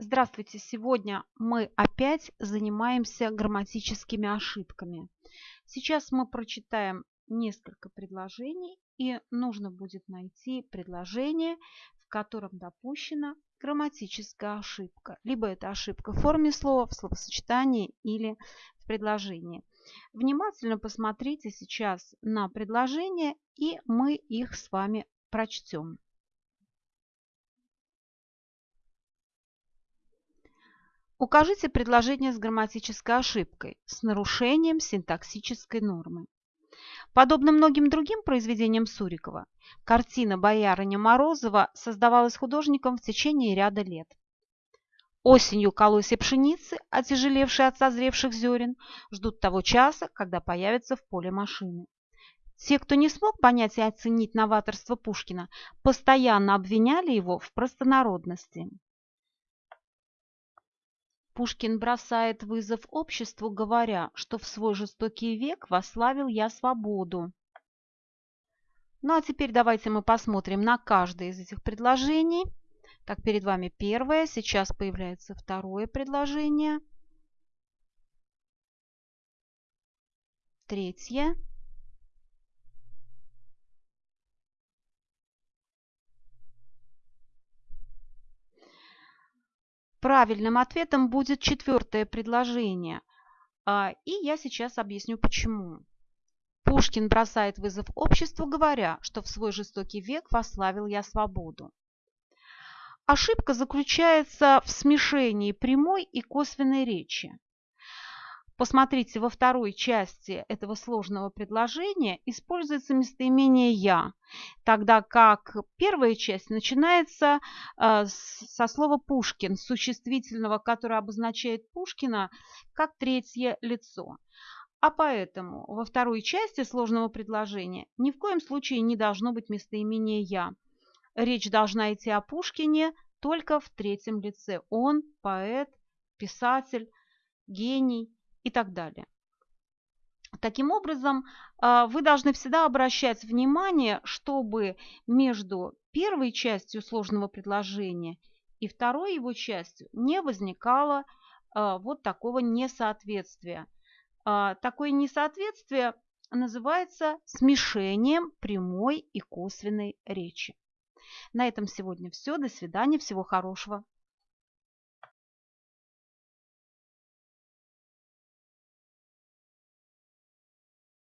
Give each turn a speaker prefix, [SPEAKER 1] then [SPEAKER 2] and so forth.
[SPEAKER 1] Здравствуйте! Сегодня мы опять занимаемся грамматическими ошибками. Сейчас мы прочитаем несколько предложений и нужно будет найти предложение, в котором допущена грамматическая ошибка. Либо это ошибка в форме слова, в словосочетании или в предложении. Внимательно посмотрите сейчас на предложения и мы их с вами прочтем. Укажите предложение с грамматической ошибкой, с нарушением синтаксической нормы. Подобно многим другим произведениям Сурикова, картина «Боярыня Морозова» создавалась художником в течение ряда лет. Осенью колосья пшеницы, отяжелевшие от созревших зерен, ждут того часа, когда появятся в поле машины. Те, кто не смог понять и оценить новаторство Пушкина, постоянно обвиняли его в простонародности. Пушкин бросает вызов обществу, говоря, что в свой жестокий век вославил я свободу. Ну а теперь давайте мы посмотрим на каждое из этих предложений. Так, перед вами первое, сейчас появляется второе предложение. Третье. Правильным ответом будет четвертое предложение. А, и я сейчас объясню почему. Пушкин бросает вызов обществу, говоря, что в свой жестокий век вославил я свободу. Ошибка заключается в смешении прямой и косвенной речи. Посмотрите, во второй части этого сложного предложения используется местоимение «я», тогда как первая часть начинается э, со слова «Пушкин», существительного, которое обозначает Пушкина как третье лицо. А поэтому во второй части сложного предложения ни в коем случае не должно быть местоимения «я». Речь должна идти о Пушкине только в третьем лице. Он – поэт, писатель, гений – и так далее. Таким образом, а, вы должны всегда обращать внимание, чтобы между первой частью сложного предложения и второй его частью не возникало а, вот такого несоответствия. А, такое несоответствие называется смешением прямой и косвенной речи. На этом сегодня все. До свидания. Всего хорошего.